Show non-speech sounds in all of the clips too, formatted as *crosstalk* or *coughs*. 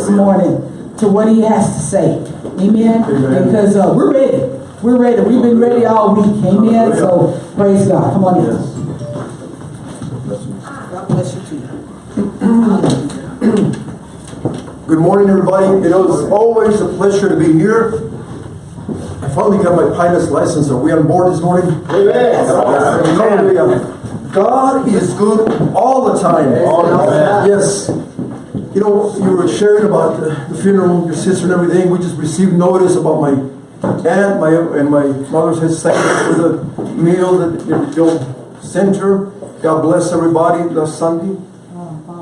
this morning to what he has to say. Amen? Amen. Because uh, we're ready. We're ready. We've been ready all week. Amen? So praise God. Come on in. God bless you too. Good morning, everybody. It is always a pleasure to be here. I finally got my pilot's license. Are we on board this morning? Hallelujah. God is good all the time. Yes. You know, you were sharing about the the funeral, your sister and everything. We just received notice about my aunt, my and my mother's second for the meal that they'll send her. God bless everybody last Sunday.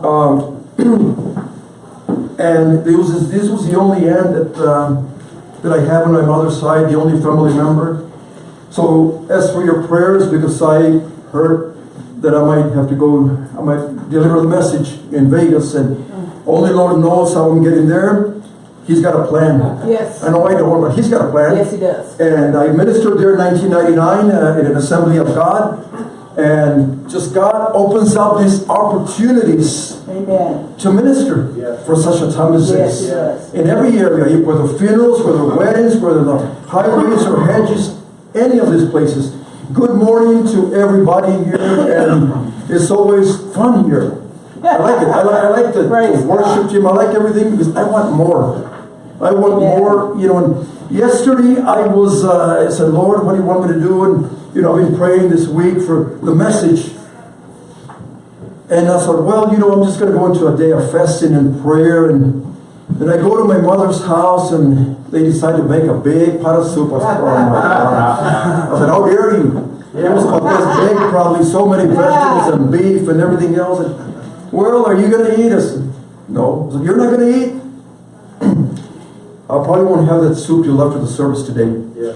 Um, *clears throat* and this was, this was the only aunt that, um, that I have on my mother's side, the only family member. So as for your prayers, because I heard that I might have to go, I might deliver the message in Vegas and only Lord knows how I'm getting there. He's got a plan. Yes. I know I don't, but he's got a plan. Yes, he does. And I ministered there in 1999 uh, in an assembly of God. And just God opens up these opportunities Amen. to minister Yes. for such a time as Yes, this. he does. In every area, whether funerals, whether weddings, whether the highways or hedges, any of these places. Good morning to everybody here, and it's always fun here. I like it. I like, I like the, Praise the worship team. I like everything because I want more. I want Amen. more. You know, and yesterday I was, uh, I said, Lord, what do you want me to do? And you know, I've been praying this week for the message. And I thought, well, you know, I'm just going to go into a day of fasting and prayer. And then I go to my mother's house and they decide to make a big pot of soup. I said, oh my God. I said, how dare you? It was about this big, probably so many vegetables and beef and everything else. And, well, are you going to eat? I said, no. I said, you're not going to eat? *clears throat* I probably won't have that soup you left after the service today. Yeah.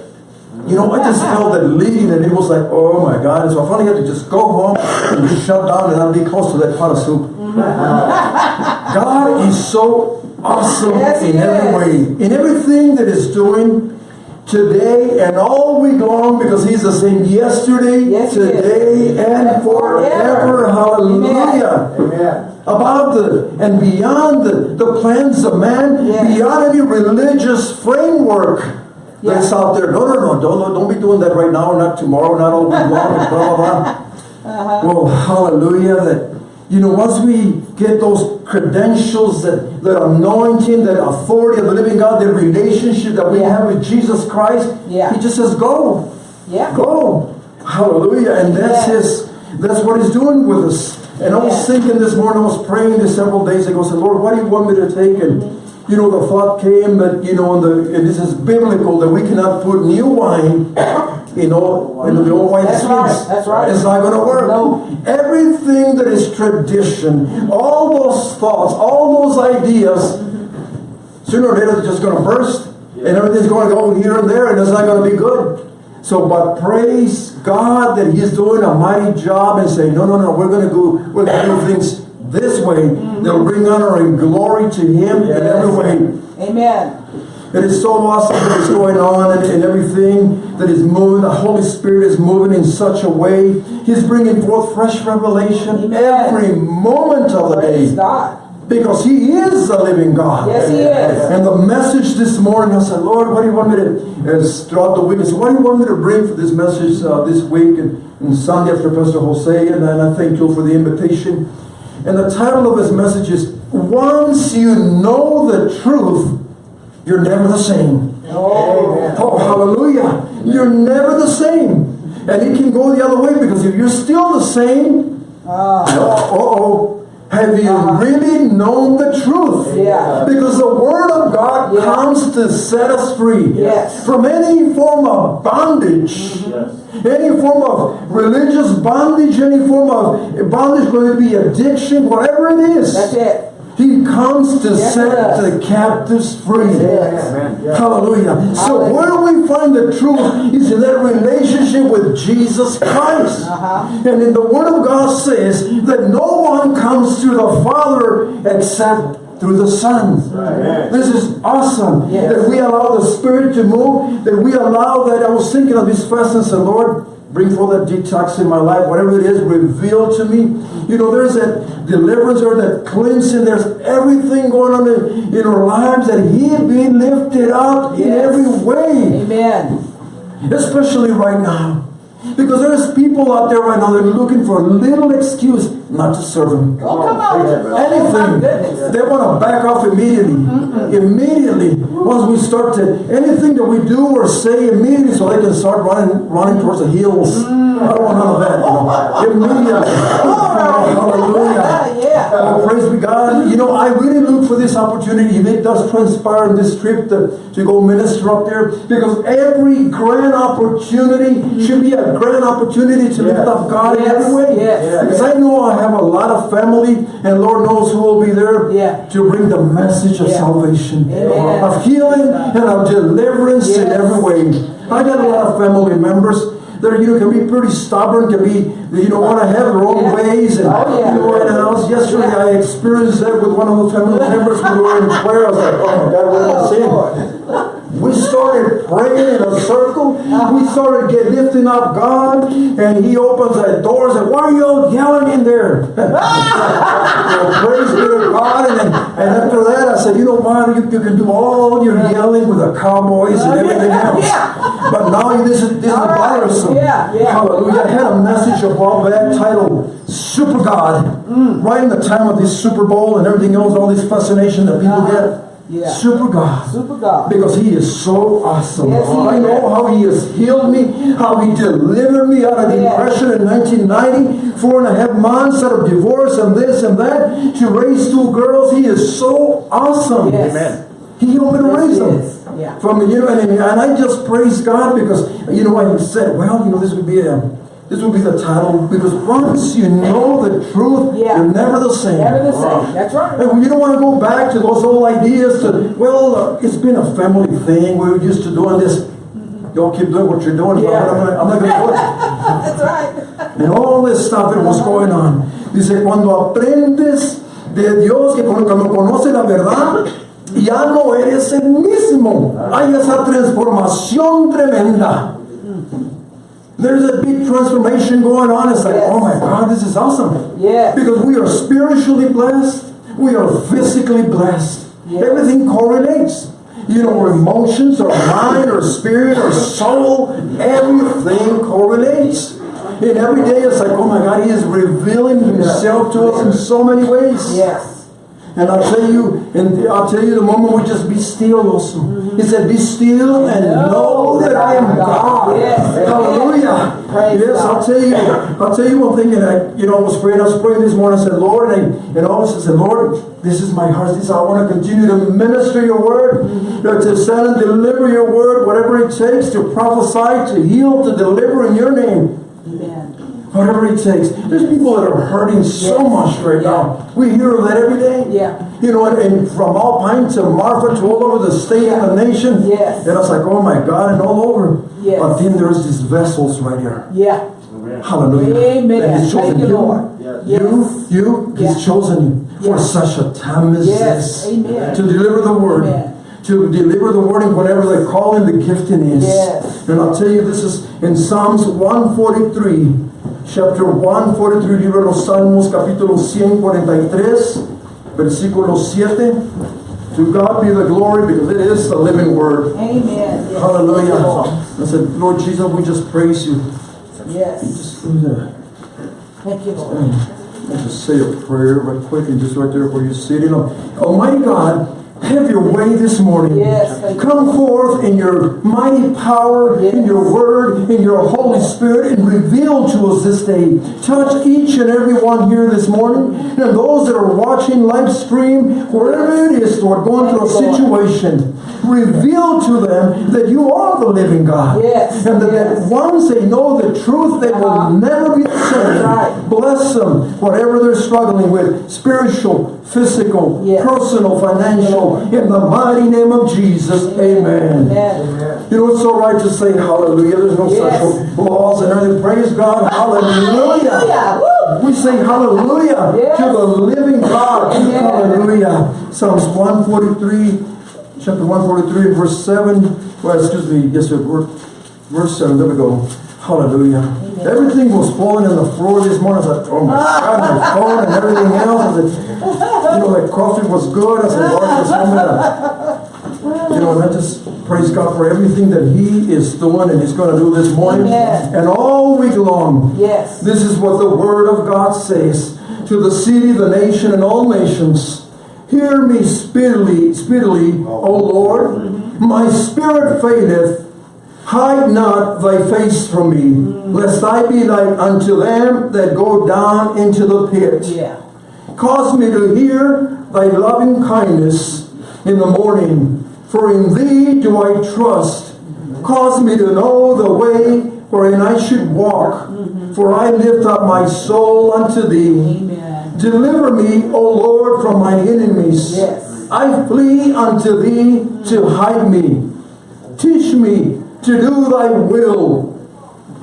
You know, I just felt that leading and it was like, oh my God. And so I finally had to just go home and just shut down and I'll be close to that pot of soup. Mm-hmm. God is so awesome Yes, in every way. In everything that is doing today and all week long because he's the same yesterday, Yes, today, and forever. forever. Hallelujah Amen. about the and beyond the, the plans of man, Yes. beyond any religious framework that's out there. No, no, no, don't, don't be doing that right now, not tomorrow, not all week long, blah, blah, blah. *laughs* Uh-huh. Well, hallelujah, that, you know, once we get those credentials, that, that anointing, that authority of the living God, the relationship that we Yeah. have with Jesus Christ, Yeah. He just says, go. Yeah. Go. Hallelujah. And that's Yeah. his that's what he's doing with us. And I was thinking this morning, I was praying this several days ago, I said, Lord, what do you want me to take? And you know, the thought came that, you know, the, and this is biblical that we cannot put new wine in know, in the old wine That's skins. right, that's right. It's not gonna work. No. Everything that is tradition, all those thoughts, all those ideas, sooner or later they're just going to burst and everything's going to go here and there and it's not going to be good. So, but praise God that He's doing a mighty job and saying, no, no, no, we're going to go, we're going to do things this way mm-hmm. They'll bring honor and glory to Him in every way. Amen. It is so awesome that is going on and, and everything that is moving. The Holy Spirit is moving in such a way. He's bringing forth fresh revelation every moment of the day. Because He is the living God. Yes, He is. And the message this morning, I said, Lord, what do you want me to, as throughout the week, I said, what do you want me to bring for this message uh, this week and, and Sunday after Pastor Jose? And, and I thank you for the invitation. And the title of his message is, Once You Know the Truth, You're Never the Same. Oh. Oh, hallelujah. You're never the same. And it can go the other way because if you're still the same, Ah. uh-oh, have you Uh-huh. really known the truth? Yeah. Because the Word of God Yeah. comes to set us free Yes. from any form of bondage. Yes. Any form of religious bondage, any form of bondage, whether it be addiction, whatever it is. That's it. He comes to Yes, set the captives free. Yes. Hallelujah. So Hallelujah. where we find the truth is in that relationship with Jesus Christ. Uh-huh. And in the Word of God says that no one comes to the Father except through the Son. Amen. This is awesome. Yes. That we allow the Spirit to move, that we allow that. I was thinking of this fast and Lord, bring forth that detox in my life, whatever it is, reveal to me. You know, there's that deliverance or that cleansing. There's everything going on in, in our lives that He be lifted up in every way Amen. especially right now. Because there's people out there right now that are looking for a little excuse not to serve Him. Oh, come on. Oh, Anything. They want to back off immediately. Immediately. Once we start to, anything that we do or say immediately so they can start running running towards the hills. I don't want none of that. You know. Immediately. Hallelujah. Yeah. Oh, praise be God. You know, I really look for this opportunity. It does transpire in this trip to, to go minister up there, because every grand opportunity should be a grand opportunity to lift up God in every way. yes. Because I know I have a lot of family, and Lord knows who will be there Yeah. to bring the message of Yeah. salvation, Amen. of healing, and of deliverance in every way. I got a lot of family members that you know can be pretty stubborn, can be you know want to have their own Yeah. ways, and Oh, yeah. you know. And I was yesterday. I experienced that with one of the family members when we were in prayer. I was like, oh my God, what am I oh, saying? We started praying in a circle. We started get lifting up God, and He opens that door and said, "Why are you all yelling in there?" Well, *laughs* praise be to God. And, then, and after that, I said, "You know what? You, you can do all your yelling with the cowboys and everything else, Yeah. but now this is this is right. bothersome." Yeah, yeah. Hallelujah! I had a message above that titled "Super God." Mm. Right in the time of this Super Bowl and everything else, all this fascination that people Uh-huh. get. Yeah. Super God. Super God. Because he is so awesome. Yes, he I is. know how he has healed me, how he delivered me out of Yes. depression in 1990, four and a half months out of divorce and this and that, to raise two girls. He is so awesome. Yes. Amen. He helped me to Yes, raise them. Yeah. From you know, and, and I just praise God because you know I said, well, you know, this would be a this will be the title because once you know the truth, Yeah. you're never the same. Never the same. That's right. And you don't want to go back to those old ideas to, well, uh, it's been a family thing. We're used to doing this. Y'all keep doing what you're doing. Yeah. I'm not, going to do it. *laughs* That's right. And all this stuff that was going on. Dice, cuando aprendes de Dios, que cuando conoces la verdad, ya no eres el mismo. Hay esa transformación tremenda. There's a big transformation going on. It's like, Yes. oh my God, this is awesome. Yes. Because we are spiritually blessed, we are physically blessed. Yes. Everything correlates. You know, our emotions, our mind, our spirit, our soul, everything correlates. And every day it's like, oh my God, He is revealing Himself to us in so many ways. Yes. And I'll tell you, and I'll tell you the moment we just be still also. He said, Be still and know that I am God. Yes. Praise yes, God. I'll tell you, I'll tell you one thing, and I, you know, I was praying, I was praying this morning, I said, Lord, and, and all I said, Lord, this is my heart. This I want to continue to minister your word, to send and deliver your word, whatever it takes, to prophesy, to heal, to deliver in your name. Amen. Whatever it takes. There's people that are hurting so Yes. much right now. We hear of that every day. Yeah. You know, and, and from Alpine to Marfa to all over the state and the nation. Yes. And I was like, oh my God, and all over. Yes. But then there's these vessels right here. Yeah. Hallelujah. Amen. And he's chosen Thank you, you. Lord. You, Yes. you, he's Yeah. chosen you for Yeah. such a time as Yes. this. Amen. To deliver the word. Amen. To deliver the word in whatever the calling, the gifting is. Yes. And I'll tell you, this is in Psalms 143, chapter 143, libro de los Salmos, capítulo 143, versículo 7. To God be the glory because it is the living word. Amen. Yes. Hallelujah. I said, Lord Jesus, we just praise you. Yes. Just, uh, Thank you, Lord. I'll just say a prayer right quick and just right there where you're sitting. Almighty God, have your way this morning. Yes. Come forth in your mighty power, in your word, in your Holy Spirit, and reveal to us this day. Touch each and every one here this morning, and those that are watching live stream, wherever it is, Lord, going through a Thank you, Lord. situation. Reveal to them that you are the living God. Yes, And that, yes. that once they know the truth, they will Uh-huh. never be the same. Right. Bless them, whatever they're struggling with, spiritual, physical, Yes. personal, financial, in the mighty name of Jesus, amen. Amen. You know, it's so right to say hallelujah. There's no Yes. such laws and everything. Praise God, hallelujah. Hallelujah. We say hallelujah Yes. to the living God. Amen. Hallelujah. Psalms 143, chapter 143, verse 7. Well, excuse me, yes, sir, verse 7. There we go. Hallelujah. Everything was falling on the floor this morning. I was like, oh my God, my phone and everything else. You know, like coffee was good. I said, Lord, just want to, you know, and I just praise God for everything that He is doing and He's going to do this morning. Amen. And all week long. Yes. This is what the Word of God says to the city, the nation, and all nations. Hear me speedily, speedily, O Lord. My spirit faileth. Hide not thy face from me, lest I be like unto them that go down into the pit. Yeah. Cause me to hear thy loving kindness in the morning, for in thee do I trust. Cause me to know the way wherein I should walk, for I lift up my soul unto thee. Amen. Deliver me, O Lord, from my enemies. Yes. I flee unto thee to hide me. Teach me to do thy will.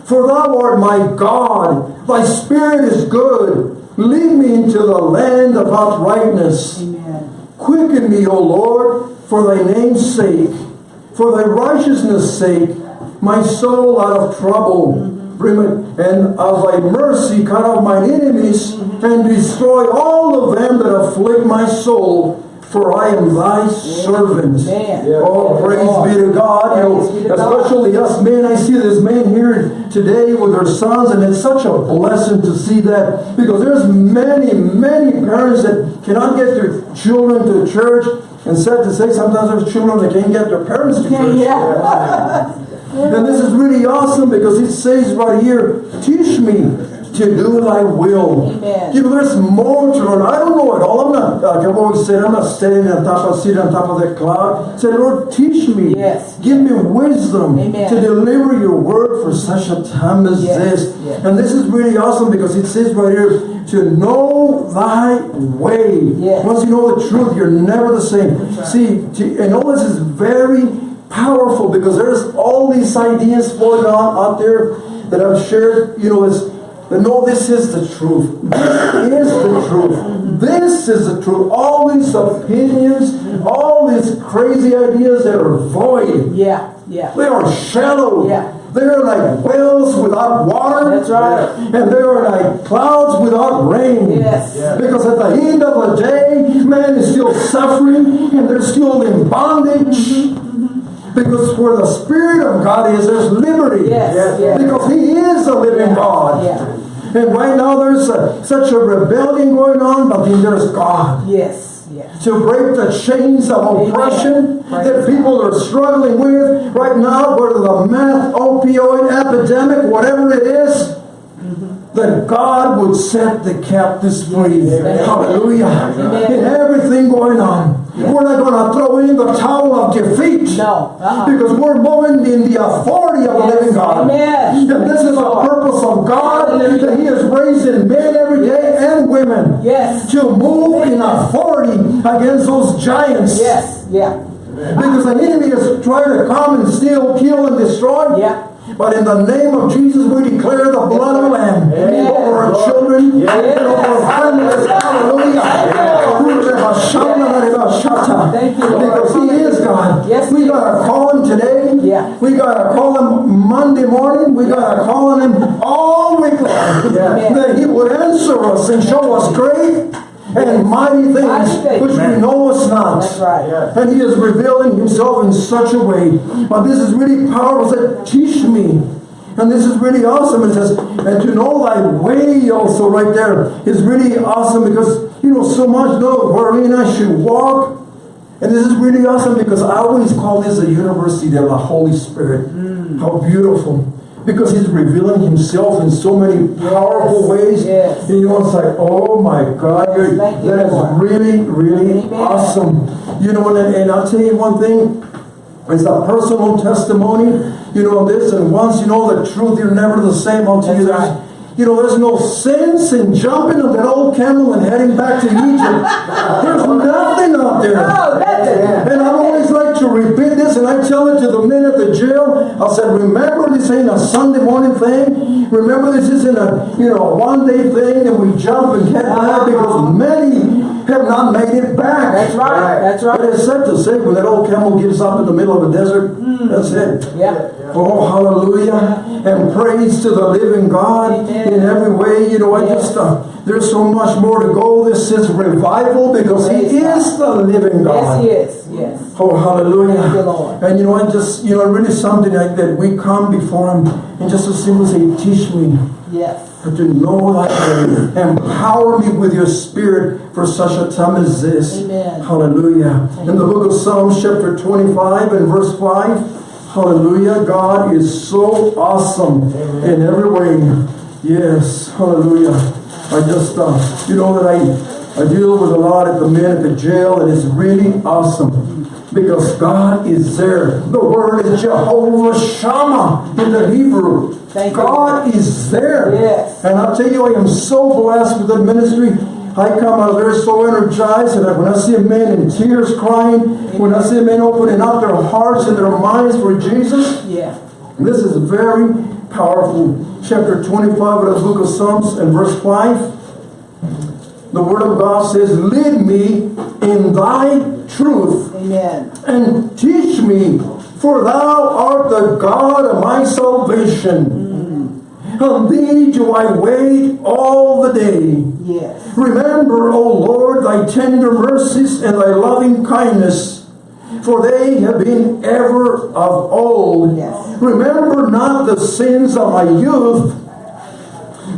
For thou art my God. Thy spirit is good. Lead me into the land of uprightness. Amen. Quicken me, O Lord, for thy name's sake, for thy righteousness' sake, my soul out of trouble. Bring it, and of thy mercy cut off mine enemies, and destroy all of them that afflict my soul. For I am thy servant. Oh, praise be to God. You know, God. especially us men. I see this man here today with their sons, and it's such a blessing to see that because there's many, many parents that cannot get their children to church. And sad to say, sometimes there's children that can't get their parents to church. Yeah. *laughs* And this is really awesome because it says right here, teach me to do thy will. Amen. You know, there's more to learn. I don't know it all. I'm not, like I've always said, I'm not standing on top of, sitting on top of that cloud. Say, Lord, teach me. Yes. Give me wisdom Amen. to deliver your word for such a time as Yes, this. yes. And this is really awesome because it says right here, to know thy way. Yes. Once you know the truth, you're never the same. See, to, and all this is very powerful because there's all these ideas floating on out there that I've shared, you know, is that no, this is the truth. This is the truth. This is the truth. All these opinions, all these crazy ideas that are void. Yeah. Yeah. They are shallow. Yeah. They are like wells without water. That's right. And they are like clouds without rain. Yes. Because at the end of the day, man is still suffering and they're still in bondage. Mm-hmm. Because where the Spirit of God is, there's liberty. Yes, Yes. yes. Because He is a living God. And right now there's a, such a rebellion going on, but then there's God Yes. Yes. to break the chains of oppression Praise that people are struggling with right now, whether the meth, opioid epidemic, whatever it is, mm-hmm. that God would set the captives free. Hallelujah. Amen. In everything going on. We're not going to throw in the towel of defeat. No. Uh-uh. Because we're moving in the authority of the living God. Amen. And this is the purpose of God that He is raising men every day and women Yes. to move in authority against those giants. Yes. Yeah. Because the enemy is trying to come and steal, kill, and destroy. Yeah. But in the name of Jesus, we declare the blood of the Lamb Amen. over our children Yes. and over our families. Hallelujah. Thank you, Lord. Because He is God. Yes, we gotta call Him today. Yeah. We gotta call Him Monday morning. We gotta call on Him all week long. Yeah. That He would answer us and show us great and mighty things which we know us not. That's right. And he is revealing himself in such a way. But this is really powerful. Said, teach me. And this is really awesome. It says, and to know thy way also right there is really awesome because, you know, so much know wherein I should walk. And this is really awesome because I always call this a university of the Holy Spirit. How beautiful. Because he's revealing himself in so many powerful ways. yes. And you know, it's like, oh my God, you're, that is really, really Amen. awesome. You know, and, and I'll tell you one thing. It's a personal testimony, you know, this, and once you know the truth, you're never the same until you right. you know, there's no sense in jumping on that old camel and heading back to Egypt. *laughs* there's nothing out there. Nothing. And I always like to repeat this, and I tell it to the men at the jail. I said, remember this ain't a Sunday morning thing. Remember this isn't a you know one day thing, and we jump and get back because many have not made it back. That's right, that's But right. it's sad to say when that old camel gives up in the middle of a desert, that's it. Yeah. Oh, hallelujah. And praise to the living God Amen. in every way. You know, I Yes. just, uh, there's so much more to go. This is revival because He Praise God. is the living God. Yes, he is, yes. Oh, hallelujah. Thank you, Lord. And you know, I just, you know, really something like that. We come before Him and just to simply say, teach me Yes. But to know thy way. Empower me with your spirit for such a time as this. Amen. Hallelujah. In the book of Psalms, chapter 25 and verse 5, hallelujah, God is so awesome in every way. Yes, hallelujah. I just, uh, you know that I, I deal with a lot of the men at the jail, and it's really awesome because God is there. The word is Jehovah Shammah in the Hebrew. Thank you. God is there. Yes. And I'll tell you, I am so blessed with the ministry. I come out there so energized, and when I see a man in tears crying, when I see a man opening up their hearts and their minds for Jesus, Yeah. this is very powerful. Chapter 25 of the book of Psalms and verse 5. The word of God says, Lead me in thy truth Amen. and teach me, for thou art the God of my salvation. Mm-hmm. On thee do I wait all the day. Yes. Remember, O Lord, thy tender mercies and thy loving kindness, for they have been ever of old. Yes. Remember not the sins of my youth,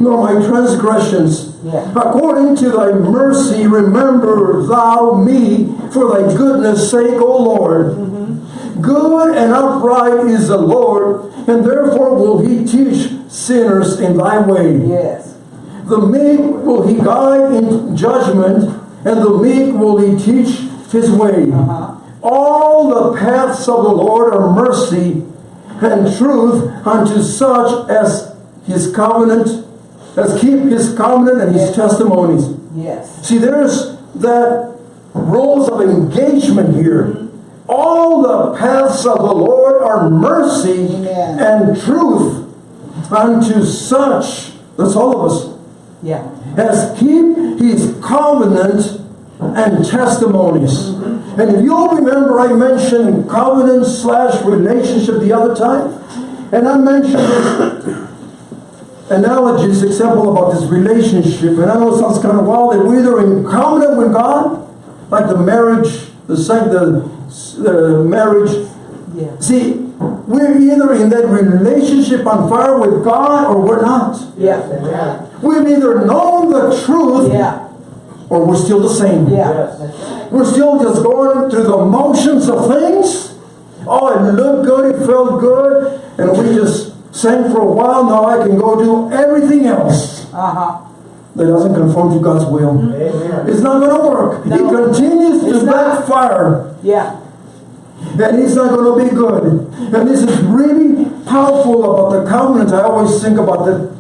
nor my transgressions. Yeah. According to thy mercy, remember thou me for thy goodness' sake, O Lord. Good and upright is the Lord, and therefore will he teach sinners in thy way. Yes. The meek will he guide in judgment, and the meek will he teach his way. Uh-huh. All the paths of the Lord are mercy and truth unto such as his covenant, as keep his covenant and his testimonies. Yes. See, there's that rules of engagement here. All the paths of the Lord are mercy Amen. and truth unto such, that's all of us, Yeah. as keep his covenant and testimonies. And if you'll remember, I mentioned covenant slash relationship the other time, and I mentioned this analogies, example about this relationship, and I know it sounds kind of wild that we're either in covenant with God, like the marriage, the same, the, the marriage Yeah. See, we're either in that relationship on fire with God or we're not. Yeah. We've either known the truth Yeah. or we're still the same. Yeah. We're still just going through the motions of things. Oh, it looked good, it felt good, and we just sang for a while. Now I can go do everything else Uh-huh. that doesn't conform to God's will. It's not going to work. No. It continues It's to not. backfire. Yeah. and it's not going to be good. And this is really powerful about the covenant. I always think about that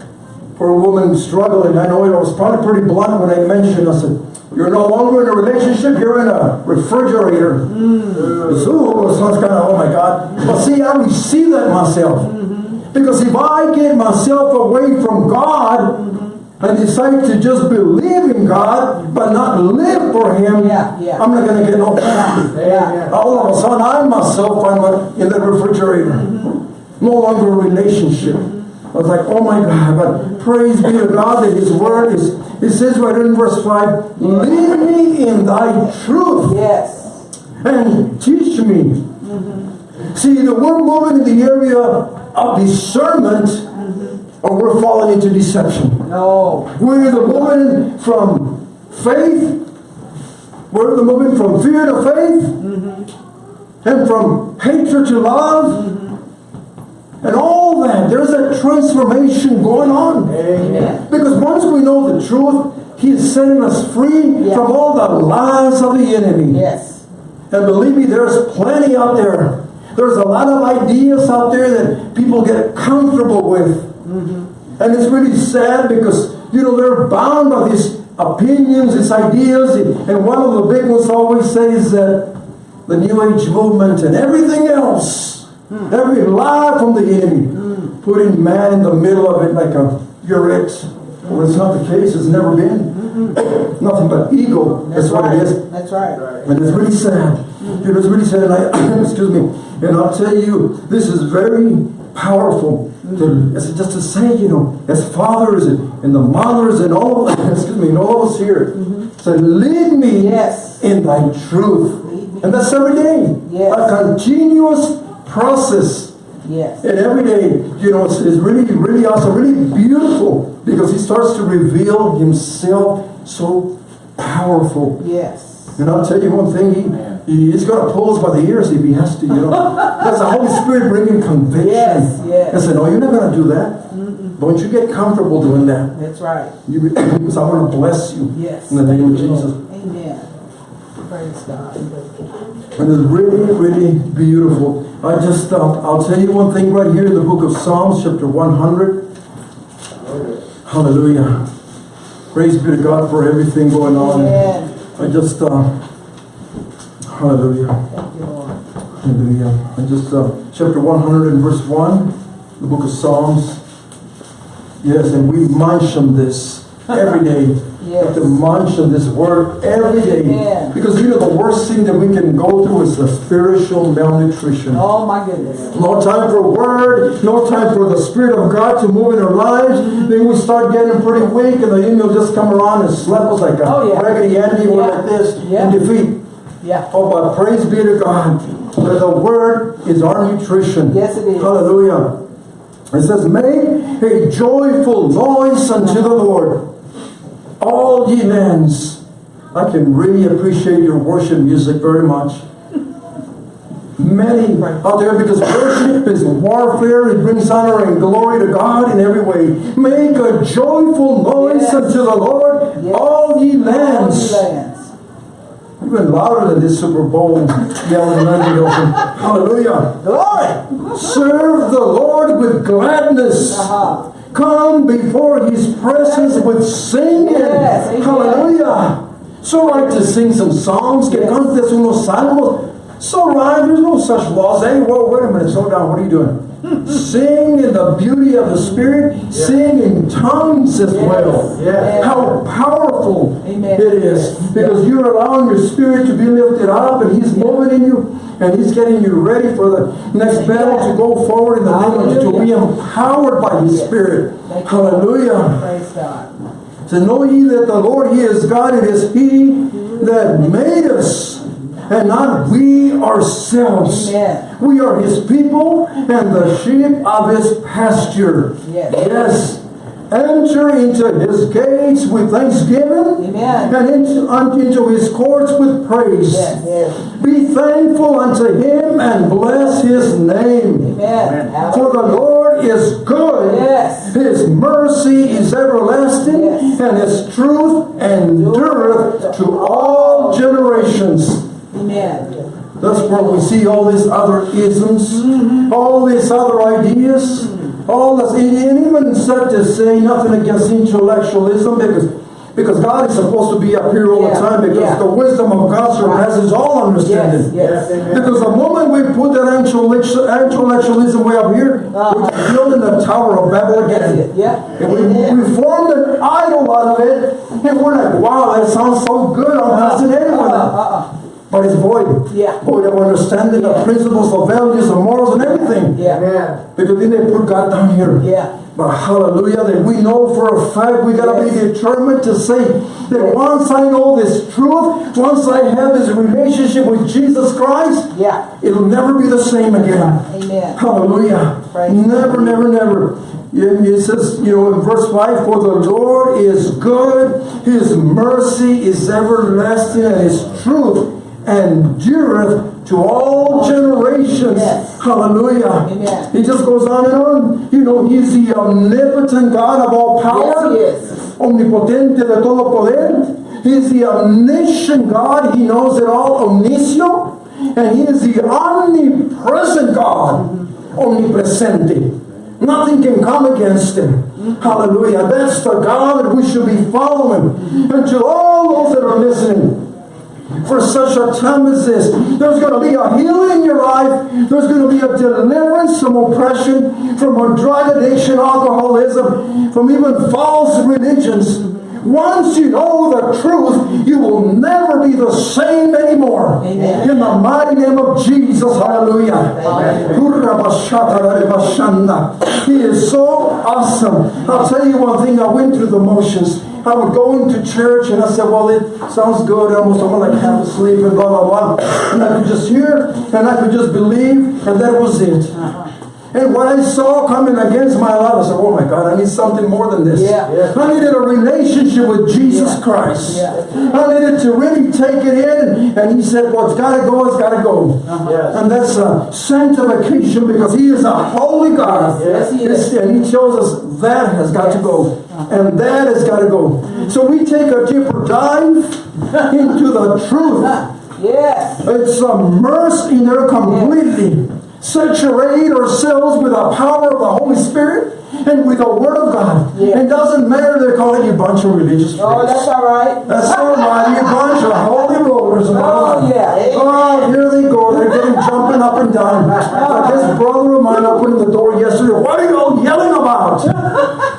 for a woman struggling. I know it was probably pretty blunt when I mentioned. I said, "You're no longer in a relationship. You're in a refrigerator." So it sounds kind of oh my God. But see, I receive that myself because if I get myself away from God. And decide to just believe in God, but not live for Him. Yeah, yeah. I'm not going to get no Yeah. all of a sudden, I myself, I'm like in the refrigerator. No longer a relationship. I was like, oh my God, but praise be to God that His Word is, it says right in verse 5, lead me in thy truth Yes. and teach me. Mm-hmm. See, the we're moving in the area of discernment, or we're falling into deception. No. We're either moving from faith, we're either moving from fear to faith, mm-hmm. and from hatred to love, mm-hmm. and all that. There's a transformation going on. Amen. Because once we know the truth, He is setting us free Yeah. from all the lies of the enemy. Yes. And believe me, there's plenty out there. There's a lot of ideas out there that people get comfortable with. Mm-hmm. And it's really sad because, you know, they're bound by these opinions, these ideas. And one of the big ones always says that the New Age movement and everything else, hmm. every lie from the enemy, hmm. putting man in the middle of it like a you're it. Well, it's not the case, it's never been. Mm-hmm. Nothing but ego, that's That's what it is. that's right. And it's really sad. Mm-hmm. Know, it's really sad. And I, *clears throat* excuse me. And I'll tell you, this is very powerful. To, mm-hmm. as just to say, you know, as fathers and, and the mothers and all, *clears throat* excuse me, and all of us here, say, lead me Yes. in thy truth. And that's every day. Yes. A continuous process. Yes. And every day, you know, it's, it's really, really awesome, really beautiful because he starts to reveal himself so powerful. Yes. And I'll tell you one thing, he, he- he's going to pull us by the ears if he has to, you know. *laughs* That's the Holy Spirit bringing conviction. Yes, yes. I said, no, you're not going to do that. Don't you get comfortable doing that. That's right. You, because I want to bless you Yes. in the name of Jesus. Amen. Praise God. And it's really, really beautiful. I just, uh, I'll tell you one thing right here in the book of Psalms, chapter 100. Hallelujah. Praise be to God for everything going on. Amen. I just, uh, hallelujah. Thank you, Lord. Hallelujah. I just, uh, chapter 100 and verse 1, the book of Psalms. Yes, and we've mentioned this every day. Have to Yes. mention this word every day. Amen. Because you know the worst thing that we can go through is the spiritual malnutrition. Oh, my goodness. No time for word, no time for the Spirit of God to move in our lives. Then we start getting pretty weak and the enemy will just come around and slap us like a Oh, yeah. raggedy Andy or Yeah. like this Yeah. in defeat. Yeah. Oh, but praise be to God that the word is our nutrition. Yes, it is. Hallelujah. It says, Make a joyful noise unto the Lord, all ye lands. I can really appreciate your worship music very much. Many out there because worship is warfare, it brings honor and glory to God in every way. Make a joyful noise Yes. unto the Lord, Yes. all ye All lands. ye lands. Even louder than this Super Bowl yelling Orton. Hallelujah. Glory. Serve the Lord with gladness. Uh-huh. Come before his presence with singing. Yes. Hallelujah. So right to sing some psalms, que cantes unos salmos. So right, there's no such laws. Hey, whoa, wait a minute, slow down. What are you doing? Sing in the beauty of the Spirit. Sing in tongues as Yes. well. Yes. How powerful Amen. it is. Because you're allowing your spirit to be lifted up and He's moving in you and He's getting you ready for the next battle to go forward in the name of to be empowered by His Yes. Spirit. Thank Hallelujah. Praise God. To know ye that the Lord He is God, it is He mm-hmm. that made us. And not we ourselves. Amen. We are His people and the sheep of His pasture. Yes. Yes. Enter into His gates with thanksgiving Amen. and into, into His courts with praise. Yes. Yes. Be thankful unto Him and bless His name. Amen. For the Lord is good. Yes. His mercy is everlasting, Yes. and His truth endureth to all generations. Amen. That's where we see all these other isms, mm-hmm. all these other ideas, all this, and even said to say nothing against intellectualism because because God is supposed to be up here all the time because yeah. the wisdom of God surpasses all understanding. Yes. Yes. Because the moment we put that intellectual- intellectualism way up here, uh. we're building the Tower of Babel again. Yeah. And we, Amen. we formed an idol out of it, and we're like, wow, that But it's void. Yeah. Void of understanding the principles, the values, the morals, and everything. Yeah. Because then they put God down here. Yeah. But hallelujah, that we know for a fact we gotta be determined to say that once I know this truth, once I have this relationship with Jesus Christ, Yeah. it'll never be the same again. Amen. Hallelujah. Praise never, never, never. It it says, you know, in verse 5, for the Lord is good, his mercy is everlasting, and his truth endureth to all generations. Yes. Hallelujah. Amen. He just goes on and on. You know, he's the omnipotent God of all power. Yes. Omnipotente de todo poder. He's the omniscient God. He knows it all. Omniscio. And he is the omnipresent God. Omnipresente. Nothing can come against him. Hallelujah. That's the God that we should be following. And to all those that are listening, for such a time as this. There's going to be a healing in your life. There's going to be a deliverance from oppression, from a drug addiction, alcoholism, from even false religions. Once you know the truth, you will never be the same anymore. Amen. In the mighty name of Jesus, hallelujah. He is so awesome. I'll tell you one thing, I went through the motions. I would go into church and I said, well, it sounds good. Almost I'm like half asleep and blah, blah, blah. And I could just hear and I could just believe and that was it. And what I saw coming against my life, I said, oh my God, I need something more than this. Yeah. Yeah. I needed a relationship with Jesus Yeah. Christ. Yeah. I needed to really take it in. And he said, well, it's got to go, it's got to go. Uh-huh. Yes. And that's a sanctification because he is a holy God. Yes, he is. And he tells us that has got to go. Uh-huh. And that has got to go. So we take a deeper dive *laughs* into the truth. Yes. It's immersed in there completely. Saturate ourselves with the power of the Holy Spirit and with the Word of God. Yeah. It doesn't matter they're calling you a bunch of religious Oh, that's all right. That's all right, you bunch of holy rollers. Oh, that. yeah. Oh, here they go. They're getting jumping up and down. *laughs* Like this brother of mine opened the door yesterday. What are you all yelling about? *laughs*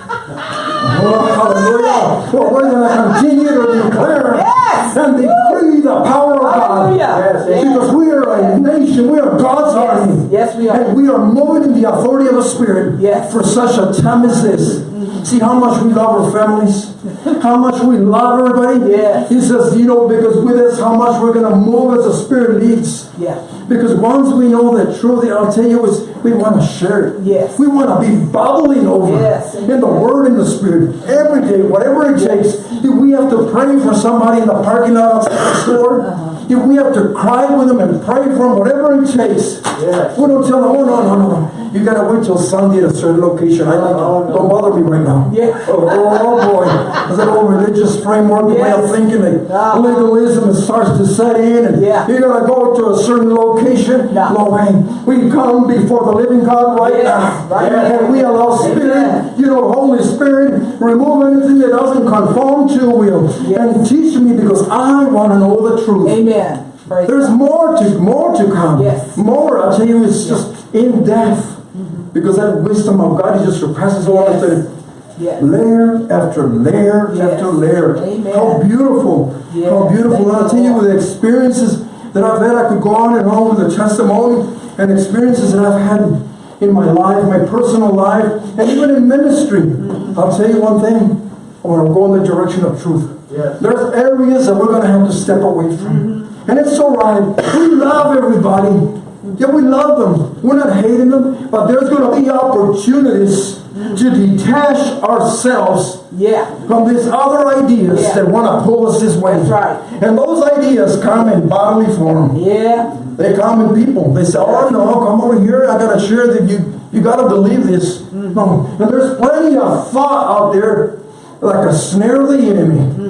Oh, hallelujah. Well, we're going to continue to declare. And decree the power of God. Yes, Because we are a nation, we are God's army. Yes, we are. And we are moving in the authority of the Spirit Yes. for such a time as this. See how much we love our families, how much we love everybody. Yes. He says, you know, because with us, how much we're going to move as the Spirit leads. Yeah. Because once we know the truth, I'll tell you, is we want to share it. Yes. We want to be bubbling over Yes. in the Word and the Spirit every day, whatever it takes. If we have to pray for somebody in the parking lot outside the store, Uh-huh. if we have to cry with them and pray for them, whatever it takes, Yes. we don't tell them, oh, no, no, no, no. You got to wait till Sunday at a certain location. I like Oh, no. Don't bother me right now. Yeah. Oh, oh, oh, boy. There's that old religious framework, the way of Yes. thinking, like Uh-huh. legalism starts to set in, and Yeah. you got to go to a certain location. No way. We come before the living God right Yes. now. Right And we allow Spirit, Amen. you know, Holy Spirit, remove anything that doesn't conform to your will. Yes. And teach me because I want to know the truth. Amen. Praise There's God. more to more to come. Yes. More, I tell you, it's just in depth. Because that wisdom of God, It just surpasses all Yes. understanding. Yes. Layer after layer Yes. after layer. Amen. How beautiful. Yes. How beautiful. Thank I'll tell you with the experiences that I've had, I could go on and on with the testimony and experiences that I've had in my life, my personal life, and even in ministry. Mm-hmm. I'll tell you one thing. I want to go in the direction of truth. There's areas that we're going to have to step away from. And it's all right. We love everybody. Yeah, we love them. We're not hating them. But there's going to be opportunities to detach ourselves Yeah. from these other ideas Yeah. that want to pull us this way. That's right. And those ideas come in bodily form. Yeah. They come in people. They say, oh no, come over here. I gotta share that you you gotta believe this. No. And there's plenty of thought out there like a snare of the enemy.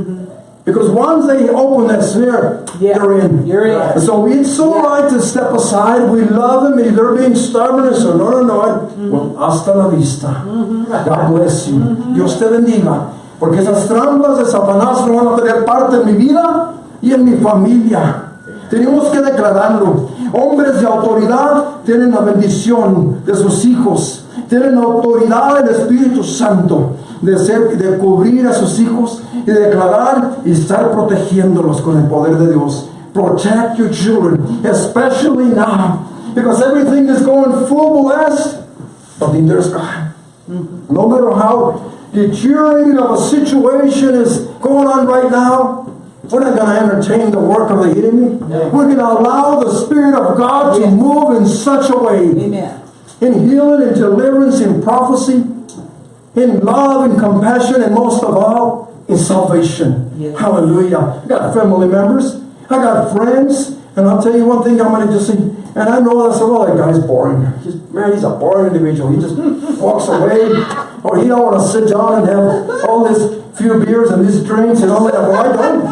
Because once they open that Mm-hmm. Yeah. they're in. You're in. So it's so Yeah. right to step aside. We love them. They're being stubborn and so, no, no, no. Mm-hmm. Well, hasta la vista. God bless you. Dios te bendiga. Porque esas trampas de Satanás no van a tener parte en mi vida y en mi familia. Tenemos que declararlo. Hombres de autoridad tienen la bendición de sus hijos. Tienen la autoridad del Espíritu Santo de, ser, de cubrir a sus hijos y declarar y estar protegiéndolos con el poder de Dios. Protect your children, especially now, because everything is going full blast. But then there's God. No matter how deteriorating of a situation is going on right now, we're not going to entertain the work of the enemy. We're going to allow the Spirit of God to move in such a way Amen. in healing and deliverance, in prophecy, in love and compassion, and most of all, in salvation. Yes. Hallelujah. I got family members, I got friends, and I'll tell you one thing I'm going to just say, and I know that's well, that guy's boring. He's, man, he's a boring individual. He just *laughs* walks away, or he don't want to sit down and have all this few beers and these drinks and all that. Well, I don't,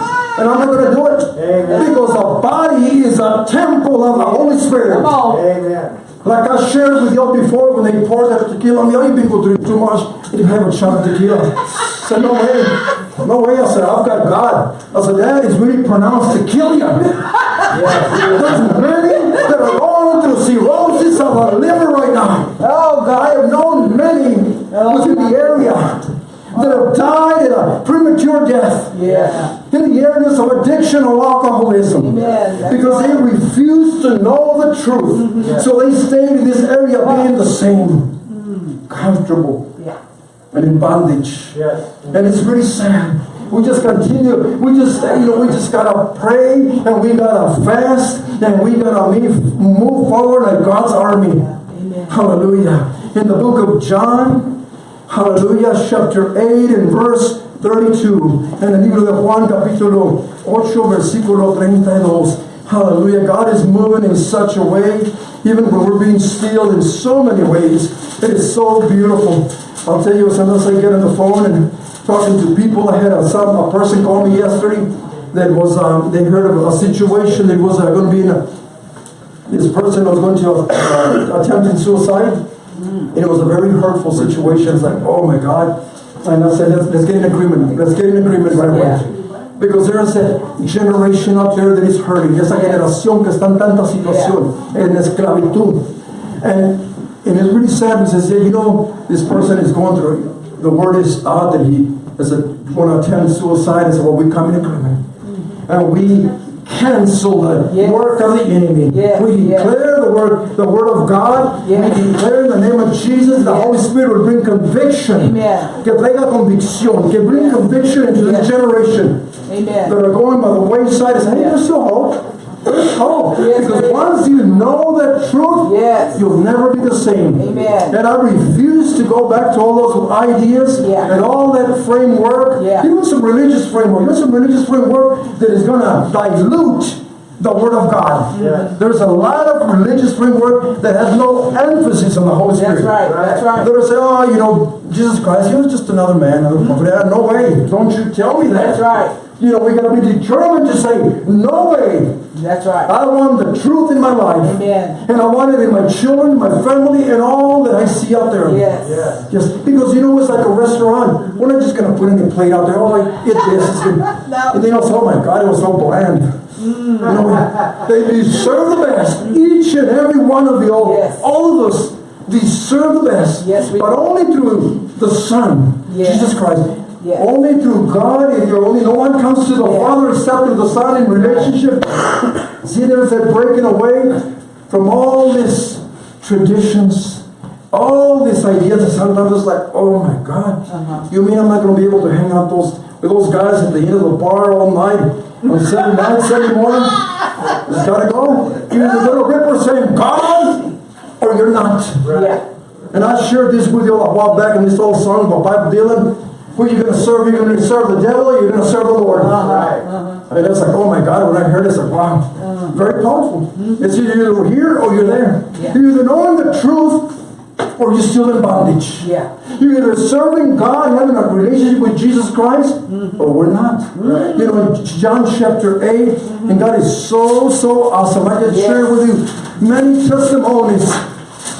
and I'm not going to do it Amen. because the body is a temple of the Holy Spirit. Come on. Amen. Like I shared with y'all before, when they poured that tequila on me, oh, you people drink too much. You have a shot of tequila. I said, no way. No way, I said, I've got God. I said, that is really pronounced to kill you. There's many that are going through cirrhosis of the liver right now. Oh, God. I have known many oh, within the area that have died in a premature death Yeah. in the areas of addiction or alcoholism Amen. Because they refuse to know the truth. Mm-hmm. So they stayed in this area being the same, mm-hmm. comfortable Yeah. and in bondage. Yes. And it's really sad. We just continue. We just, you know, we just gotta pray and we gotta fast and we gotta move, move forward like God's army. Amen. Hallelujah. In the book of John, hallelujah, chapter 8 and verse 32. En el libro de Juan, capítulo 8, versículo 32. Hallelujah. God is moving in such a way, even when we're being still in so many ways. It is so beautiful. I'll tell you, sometimes I get on the phone and talking to people. I had a, some, a person call me yesterday that was, um, they heard of a situation that was uh, going to be in a, this person was going to uh, attempting suicide. And it was a very hurtful situation. It's like, oh my God. And I said, let's, let's get an agreement. Let's get an agreement right away. Because there's a generation out there that is hurting. Esa generación que está en tanta situación, en esclavitud. And, and it's really sad because they say, you know, this person is going through, the word is out that he is a, want to attempt suicide. I said, well, we come in agreement. And we cancel the Yes. work of the enemy. Yes, We yes. declare the word, the word of God. Yes. We declare in the name of Jesus, the Yes. Holy Spirit will bring conviction. Amen. Que traiga convicción, que bring conviction into Yes. this generation that are going by the wayside and say, hey, Yes. there's still hope. Hope. Yes, because is. once you know the truth, Yes. you'll never be the same. Amen. And I refuse to go back to all those ideas Yeah. and all that framework, Yeah. even some religious framework, even some religious framework that is going to dilute the Word of God. Yes. There's a lot of religious framework that has no emphasis on the Holy Spirit. That's right. That's right. They'll say, oh, you know, Jesus Christ, he was just another man, another mm-hmm. prophet. No way. Don't you tell me that. That's right. You know, we got to be determined to say, no way. That's right. I want the truth in my life. Amen. And I want it in my children, my family, and all that I see out there. Yes. Yes. Just because you know it's like a restaurant. We're not just gonna put in any plate out there. Oh, like eat this. It's good. *laughs* No. And they say, "Oh my God, it was so bland." Mm. You know, they deserve the best. Each and every one of you, all, Yes. all of us, deserve the best. Yes, we but do. only through the Son, Yes. Jesus Christ. Yes. Only through God, if you're only no one comes to the Yes. Father except through the Son in relationship. *coughs* See, there's that breaking away from all these traditions, all these ideas. And sometimes it's like, oh my God, Uh-huh. you mean I'm not going to be able to hang out those with those guys at the end of the bar all night on Sunday night, Sunday morning? Just gotta go. You're either going to saying God, or you're not. Yeah. And I shared this with you a while back in this old song by Bob Dylan. Who are you going to serve? You're going to serve the devil or are you're going to serve the Lord? Uh-huh. Right. And it's like, oh my God, when I heard it's like, wow, uh-huh. very powerful. Mm-hmm. It's either you're here or you're there. Yeah. You're either knowing the truth or you're still in bondage. Yeah. You're either serving God, having a relationship with Jesus Christ, mm-hmm. or we're not. Mm-hmm. You know, in John chapter 8, and God is so, so awesome. I can Yes. share with you many testimonies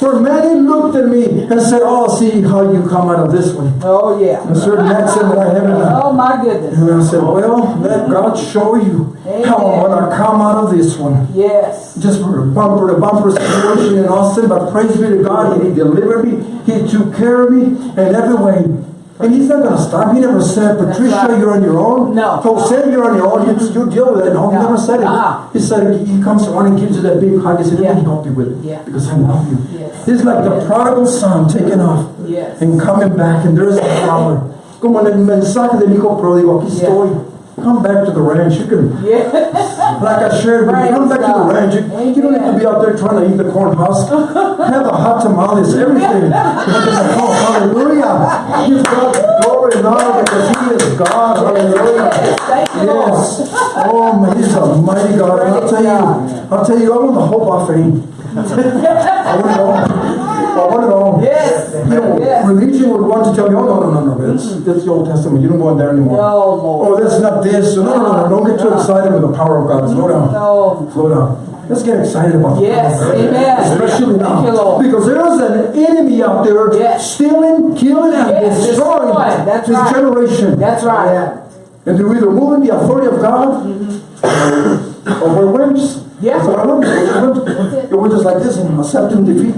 where many looked at me and said, oh, see how you come out of this one. Oh, yeah. A certain accent that I haven't. Oh, my goodness. And I said, well, let God show you how I'm going to come out of this one. Yes. Just for a bumper to bumper situation in Austin, but praise be to God, He delivered me, He took care of me in every way. And He's not going to stop. He never said, Patricia, right. you're on your own. No. Jose, you're on your own. You, you deal with it. No, He never said it. Uh-uh. He said, He comes around and gives you that big hug. He said, let me Yeah. help you with it. Yeah. Because I love you. Yes. He's like the prodigal son taking off Yes. and coming back, and there's a father. Como en el mensaje del hijo pródigo, aquí estoy. Come back to the ranch. You can *laughs* like I shared with you, come back to the ranch. You, you don't need to be out there trying to eat the corn husk. *laughs* Have the hot tamales, everything. *laughs* oh, hallelujah. Give God glory and honor because He is God. Hallelujah. Thank you, Lord. Yes. Oh, man, He's a mighty God. And I'll tell you, I'll tell you, I want the hope whole buffet. I want it I want all. Yes. You know, Yes. religion would want to tell you, oh, no, no, no, no, that's, mm. that's the Old Testament. You don't go in there anymore. No, Lord. Oh, that's not this. No, no, no, no. Don't get too excited with the power of God. Slow down. No. Slow down. Let's get excited about the Yes, amen. Especially Thank you. Lord. Because there's an enemy out there Yes. stealing, killing, and Yes, destroying. That's this right. generation. That's right. Yeah. And to either the authority of God mm-hmm. or we're wimps. Yeah. That's I. We're wimps. Yeah, just like this and accepting defeat.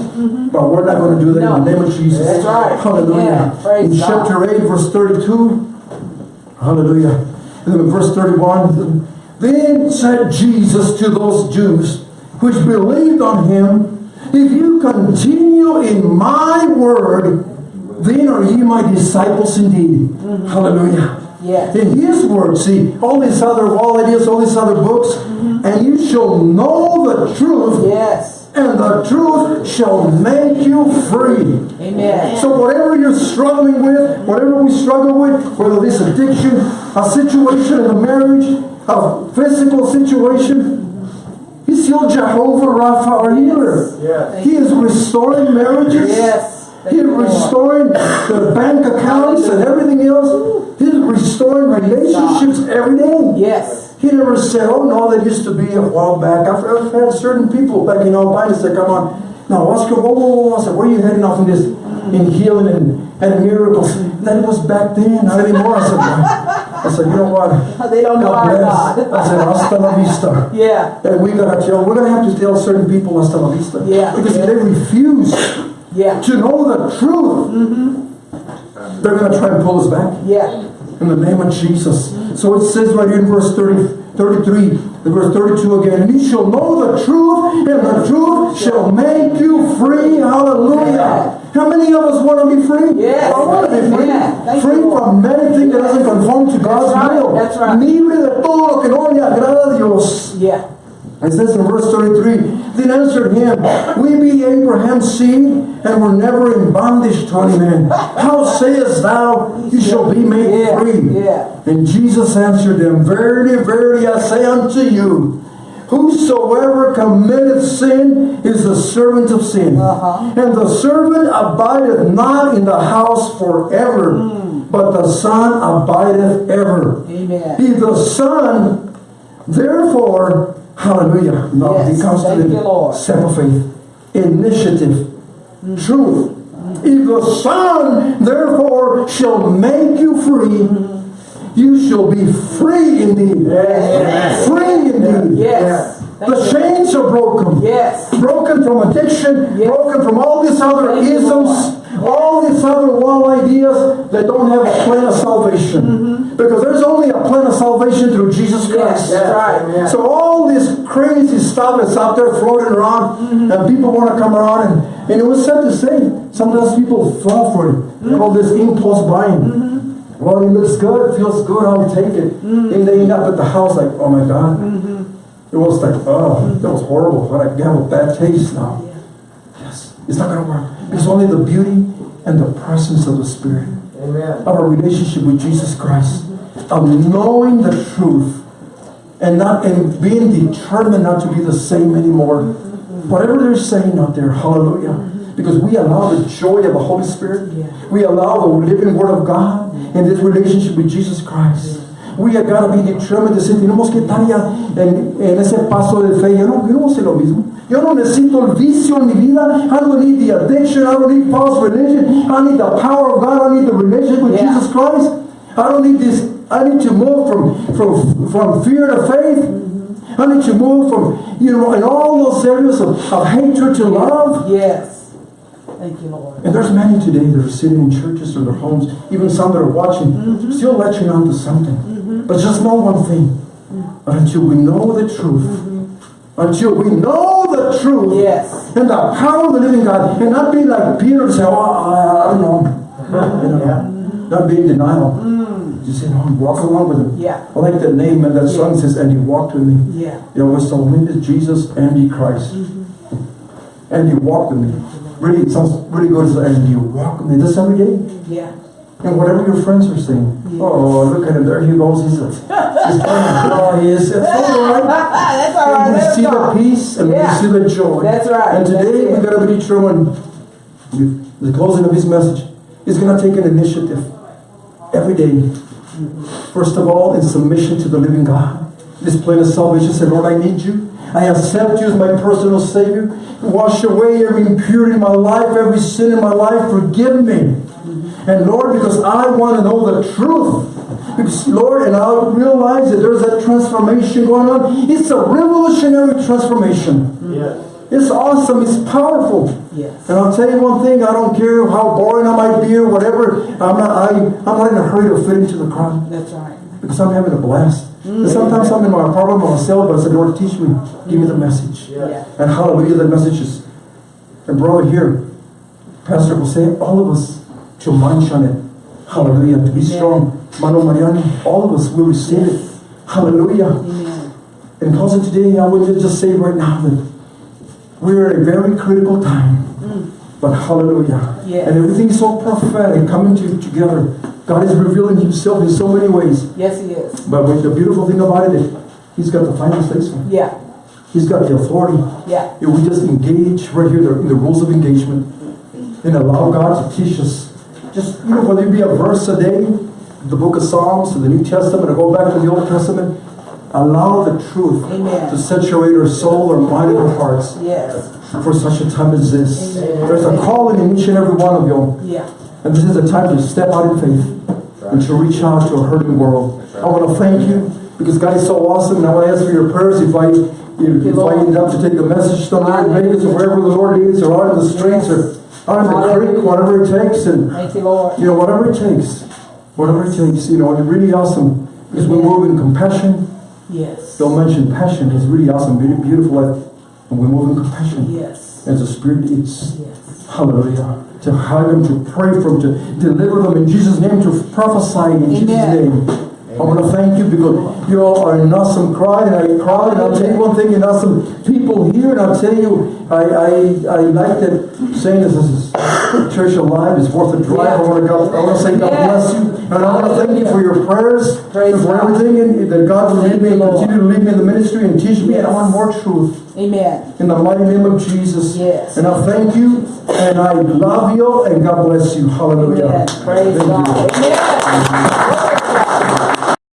But we're not going to do that in the name of Jesus. That's right. Hallelujah. Yeah. In God. chapter 8, verse 32. Hallelujah. And then verse 31. Then said Jesus to those Jews which believed on him, If you continue in my word, then are ye my disciples indeed. Mm-hmm. Hallelujah. Yes. In his word, see, all these other all ideas, all these other books, and you shall know the truth, Yes. and the truth shall make you free. Amen. So whatever you're struggling with, whatever we struggle with, whether this addiction, a situation in a marriage, a physical situation, He's still Jehovah Rapha, our healer. Yes. He is restoring marriages. Yes. He's restoring the bank accounts and everything else. He's restoring relationships every day. Yes. He never said, oh no, that used to be a while back. I've, I've had certain people back in Albina say, come on. Now, Oscar, whoa, whoa, whoa. I where are you heading off in this, in healing and, and miracles? That was back then, not anymore. I said, I said, you know what? *laughs* They don't know God our bless. God. I said, hasta la vista. Yeah. And we gotta tell, we're gonna have to tell certain people hasta la vista. Yeah. Because if they refuse Yeah. to know the truth, Mm -hmm. they're gonna try and pull us back Yeah. In the name of Jesus. So it says right here in verse 30, 33, the verse 32 again, and you shall know the truth, and the truth shall make you free. Hallelujah. How many of us want to be free? Yes. I want to be free. Thank free you, from anything that doesn't conform to God's right. will. That's right. Libre de todo lo que no le agrada a Dios. Yeah. It says in verse 33, Then answered him, We be Abraham's seed, and were never in bondage to any man. How sayest thou, you shall be made Yeah. free? Yeah. And Jesus answered them, Verily, verily, I say unto you, Whosoever committeth sin is the servant of sin. Uh-huh. And the servant abideth not in the house forever, but the Son abideth ever. Amen. If the Son, therefore, hallelujah, now Yes, he comes thank you, the Lord. step of faith, initiative, mm. truth. Mm. If the Son, therefore, shall make you free, mm. you shall be free indeed. Yes. Free indeed. Yes. Thank The you. chains are broken. Yes. Broken from addiction, Yes. broken from all these other Thank you, isms, all these other wall ideas that don't have a plan of salvation. Because there's only a plan of salvation through Jesus Mm-hmm. Yes, Christ. that's right. Amen. So all this crazy stuff that's out there floating around, Mm-hmm. and people want to come around, and, and it was sad to say, sometimes people fall for it. They call this impulse buying. Mm-hmm. Well, it looks good, feels good, I'll take it. And they end up at the house like, oh my God. Mm-hmm. It was like, oh, that was horrible. But I have a bad taste now. Yes, it's not going to work. It's only the beauty and the presence of the Spirit Amen. of a relationship with Jesus Christ, of knowing the truth, and not and being determined not to be the same anymore. Whatever they're saying out there, hallelujah. Because we allow the joy of the Holy Spirit, we allow the living Word of God in this relationship with Jesus Christ. We have got to be determined to say, tenemos que estar ya en, en ese paso de fe. Yo no, yo no sé lo mismo. Yo no necesito el vicio en mi vida. I don't need the addiction. I don't need false religion. I need the power of God. I need the relationship with Yeah. Jesus Christ. I don't need this. I need to move from, from, from fear to faith. Mm-hmm. I need to move from, you know, in all those areas of, of hatred to love. Yes. Thank you, Lord. And there's many today that are sitting in churches or their homes, even some that are watching, mm-hmm. still latching on to something. But just know one thing. Until we know the truth, until we know the truth, Yes. and the power of the living God, and not be like Peter and say, oh, I, I don't know. *laughs* You know, Not be in denial. Mm. Just say, no, walk along with him. Yeah. I like the name and that song says, and he walked with me. Yeah. It was the name is Jesus and he Christ. Mm-hmm. And he walked with me. Really, it sounds really good. And he walked with me. This every day. Yeah. And whatever your friends are saying. Oh, look at him. There he goes. He's, a, he's oh, he is. It's all right. *laughs* That's all right. And we see the peace and Yeah. we see the joy. That's right. And today we gotta be determined. with The closing of his message is gonna take an initiative every day. First of all, in submission to the living God. This plan of salvation said, Lord, I need you. I accept you as my personal Savior. Wash away every impurity in my life, every sin in my life. Forgive me. And Lord, because I want to know the truth. Because Lord, and I realize that there's that transformation going on. It's a revolutionary transformation. Yes. It's awesome. It's powerful. Yes. And I'll tell you one thing. I don't care how boring I might be or whatever. I'm not. I, I'm not in a hurry to fit into the crowd That's right. because I'm having a blast. And mm. sometimes I'm in my apartment by myself, but I said, Lord, teach me. Give me the message. Yeah. And hallelujah, the messages. And brother here, Pastor will say, all of us to munch on it. Hallelujah. To be strong. Mano Mariano, all of us will receive it. Hallelujah. Amen. And closing today, I would just say right now that we're at a very critical time. Mm. But hallelujah. Yes. And everything's so prophetic coming to, together. God is revealing himself in so many ways. Yes, he is. But the beautiful thing about it is he's got the final say. Yeah. He's got the authority. Yeah. If we just engage right here the- in the rules of engagement and allow God to teach us. Just, you know, whether it be a verse a day, the book of Psalms, or the New Testament, or go back to the Old Testament, allow the truth Amen. to saturate our soul, our mind, and our hearts Yes. for such a time as this. Amen. There's a calling in each and every one of you. Yeah. And this is a time to step out in faith and to reach out to a hurting world. I want to thank you because God is so awesome. And I want to ask for your prayers if I if, if I end up to take the message in Vegas or wherever the Lord leads or out in the streets or the creek, whatever it takes. And Thank you, Lord. you know, whatever it takes. Whatever it takes, you know, and really awesome because we move in compassion. Yes. Don't mention passion. It's really awesome, beautiful. And we move in compassion. Yes. As the Spirit leads. Yes. Hallelujah. To hug them, to pray for them, to deliver them in Jesus' name, to prophesy in Jesus' Amen. name. I want to thank you because you all are an awesome crowd, and I crowd, and I'll tell you one thing, an awesome people here, and I'll tell you, I, I, I like that saying this is church alive is worth a drive. I want to go, I want to say God bless you, and I want to thank you for your prayers, Praise for God. everything, and that God will lead me, and you, continue to lead me in the ministry and teach me, and I want more truth. Amen. In the mighty name of Jesus. Yes. And I thank you, and I love you, and God bless you. Hallelujah. Amen. Praise Thank you. God. Amen.